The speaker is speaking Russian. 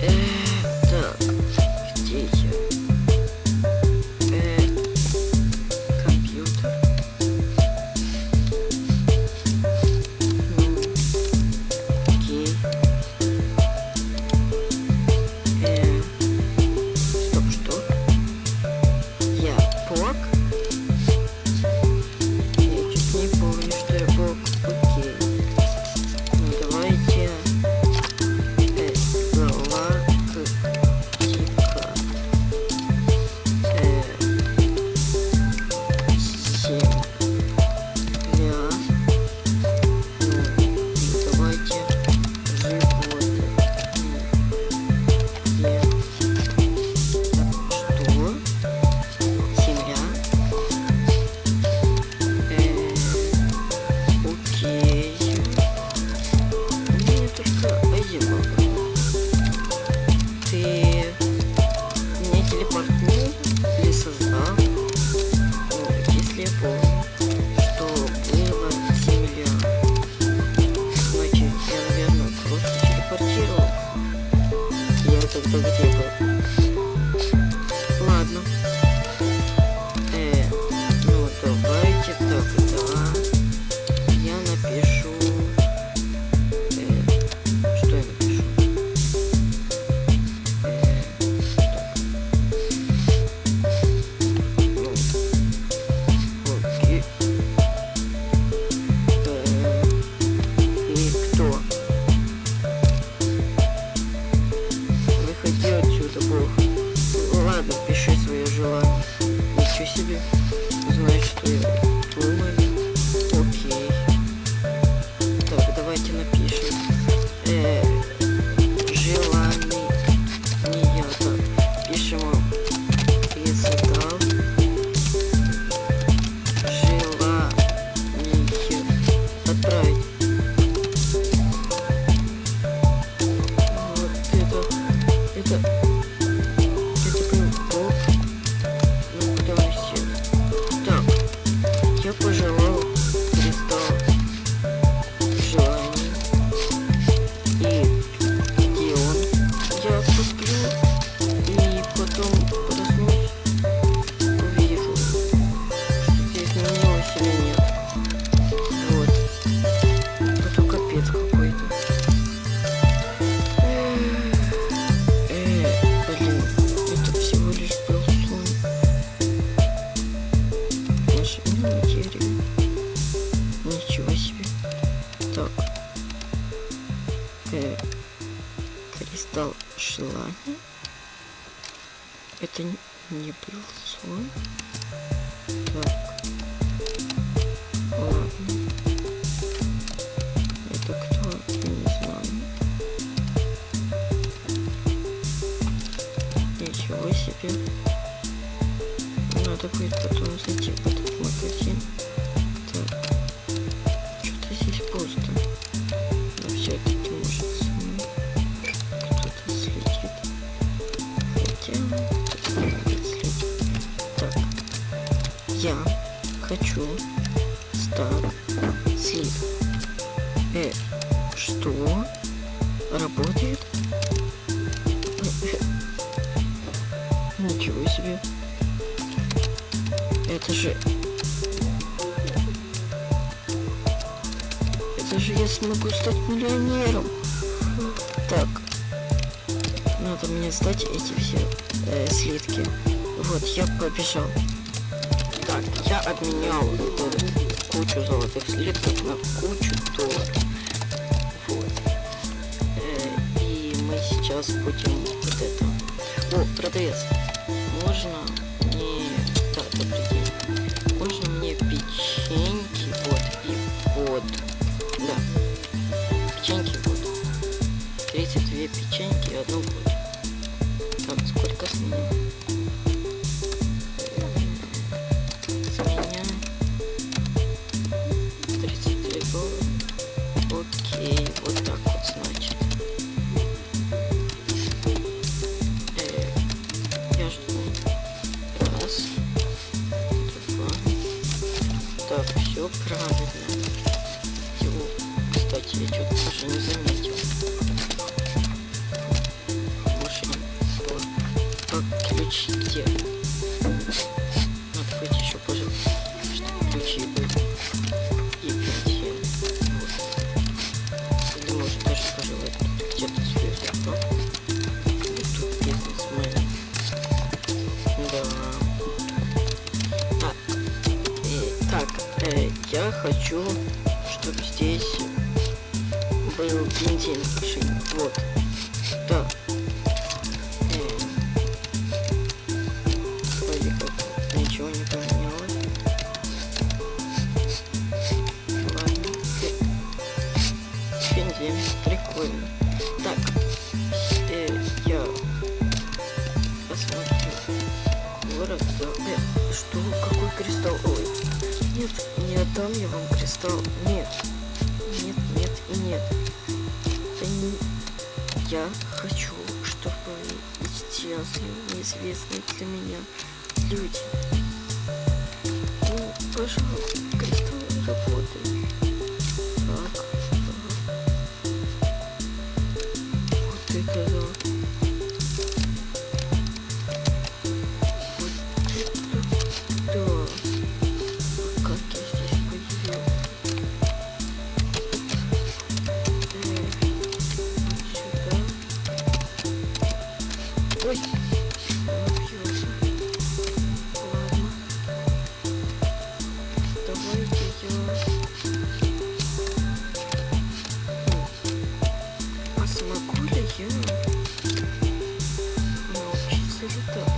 Yeah. Thank you. Это не был сон. Хочу стар слив. Э, что? Работает? Ничего себе. Это же... Это же я смогу стать миллионером. Так. Надо мне сдать эти все э, слитки. Вот, я побежал. Я обменял кучу золотых слитков на кучу долларов. Вот. Э, и мы сейчас будем вот это... О, продавец, можно мне... Да, добрый день. Можно мне печеньки, вот, и вот. Да, печеньки, вот. 32 печеньки и одну вот. Так, сколько с меня? Так, все правильно. Его, кстати, я что-то я хочу, чтобы здесь был понедельник. Вот. Так. Ничего не поменялось. Ладно. Прикольно. дам я вам кристалл. Нет. Нет, нет и нет. Я хочу, чтобы исчезли неизвестные для меня люди. Ну, пожалуйста, кристалл работает. Ой. А смогу ли я научиться летать?